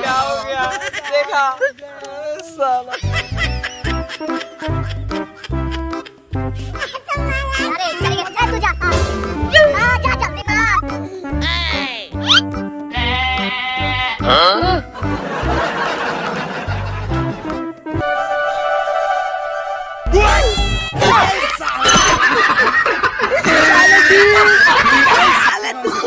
क्या हो गया देखा। साला।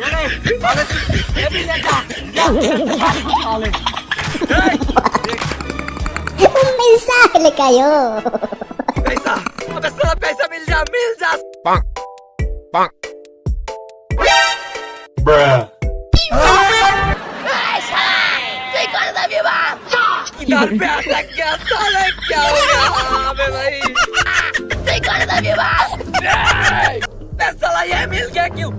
ये नहीं साले ये भी ले जा जा साले Mensahe kayo. पैसा अबे साला पैसा मिल जा मिल जा Bonk. Bonk. Bruh. किधर पे अटक गया साले क्या हो गया अबे भाई बे साला ये मिल गया क्यों?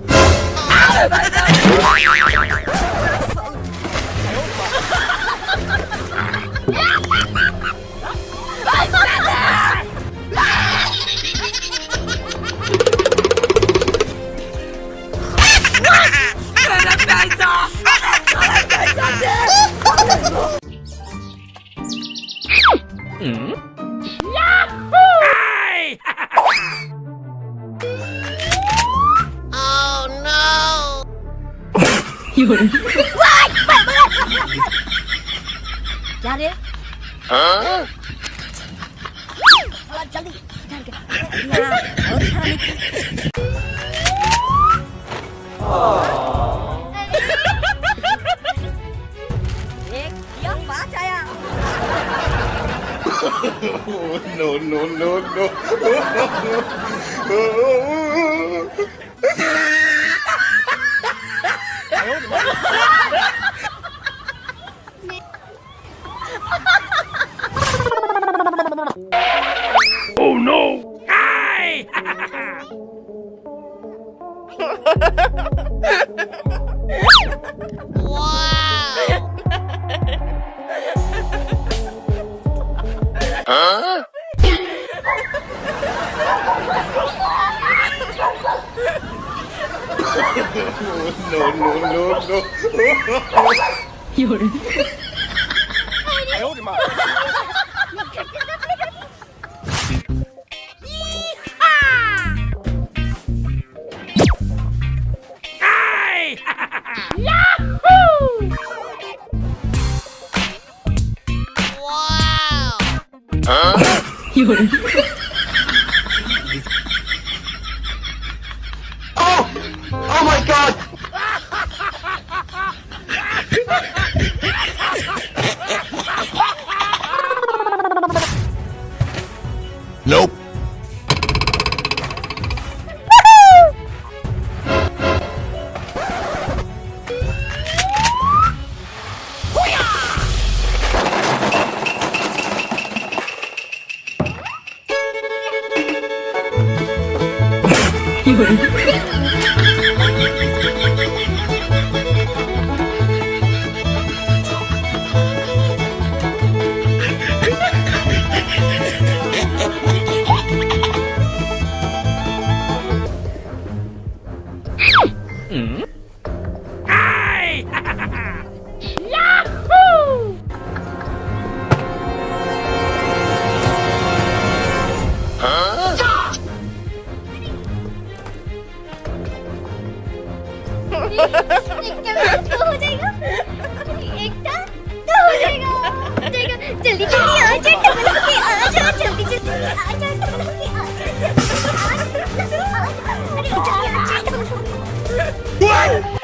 người ra đi hả lan trắng đi nhà ở hai Oh, no, no, no, no. Oh, huh? no, no. You're. I hold him up. Wow! Huh? 因为。Run!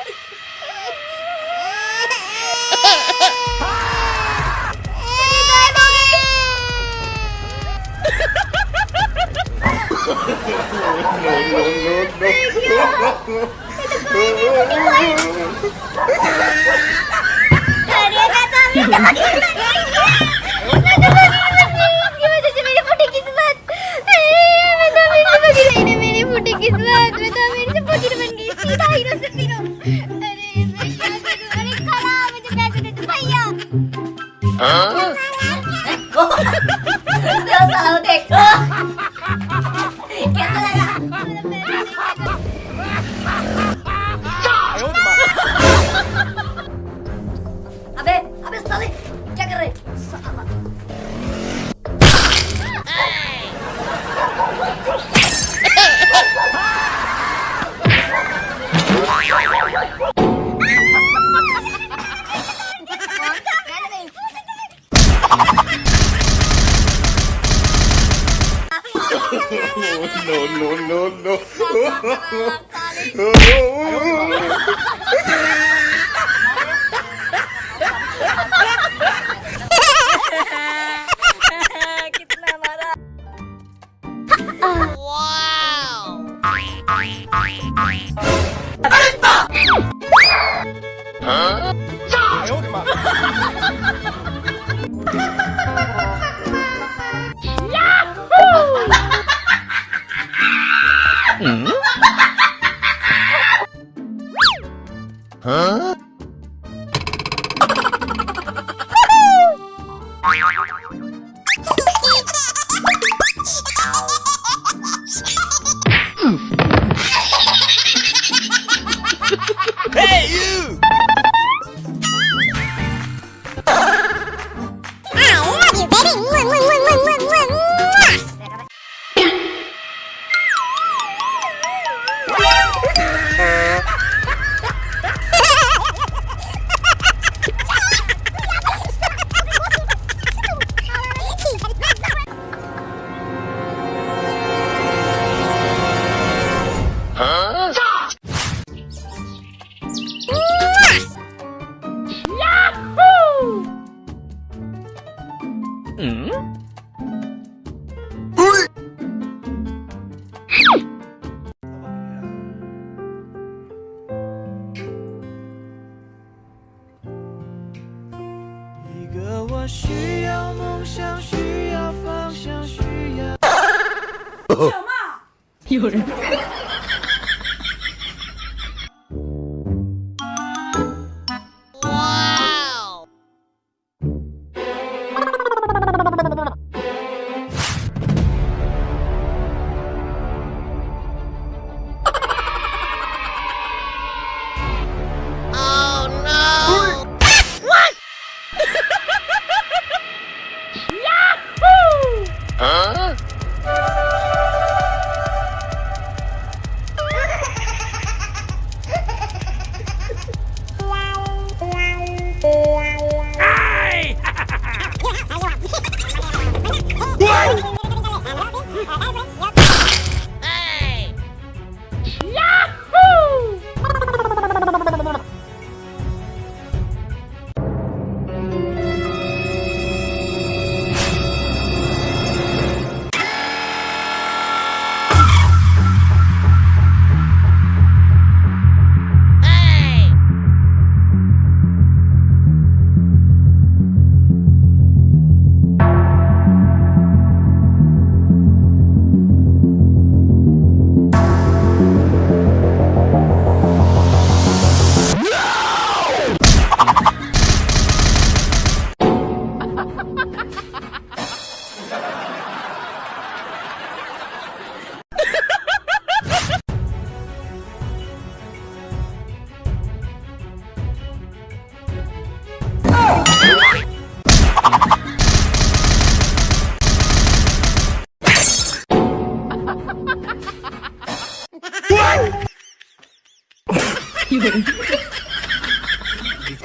no, no. 我需要梦想需要方向需要。有人。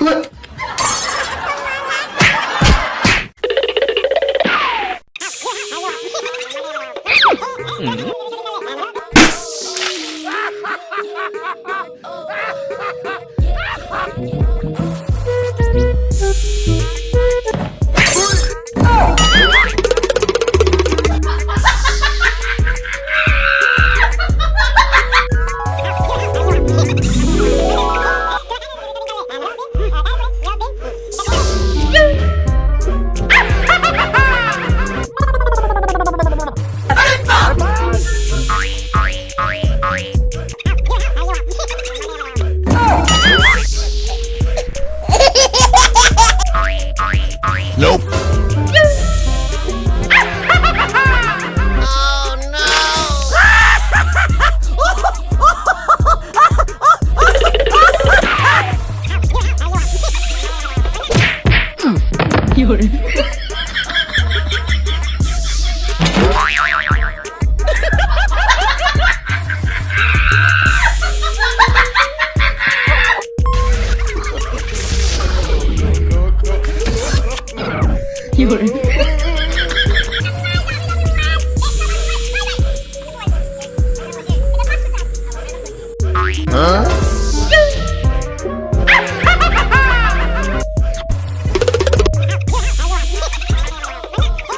Nope.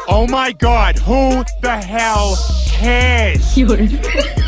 Oh my god, who the hell cares?